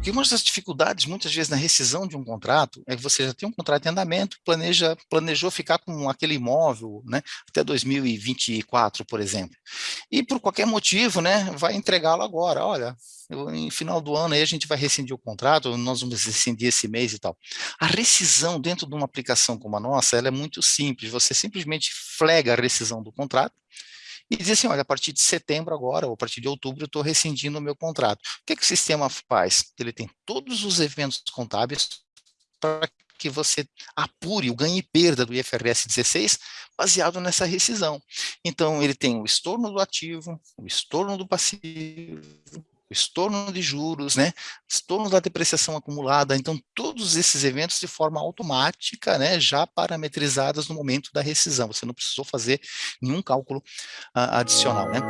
Porque uma das dificuldades, muitas vezes, na rescisão de um contrato, é que você já tem um contrato em andamento, planeja, planejou ficar com aquele imóvel né, até 2024, por exemplo. E por qualquer motivo, né, vai entregá-lo agora. Olha, eu, em final do ano aí a gente vai rescindir o contrato, nós vamos rescindir esse mês e tal. A rescisão dentro de uma aplicação como a nossa, ela é muito simples. Você simplesmente flega a rescisão do contrato, e dizer assim, olha, a partir de setembro agora, ou a partir de outubro, eu estou rescindindo o meu contrato. O que, é que o sistema faz? Ele tem todos os eventos contábeis para que você apure o ganho e perda do IFRS 16 baseado nessa rescisão. Então, ele tem o estorno do ativo, o estorno do passivo, estorno de juros, né, estorno da depreciação acumulada, então todos esses eventos de forma automática, né, já parametrizadas no momento da rescisão, você não precisou fazer nenhum cálculo uh, adicional, né.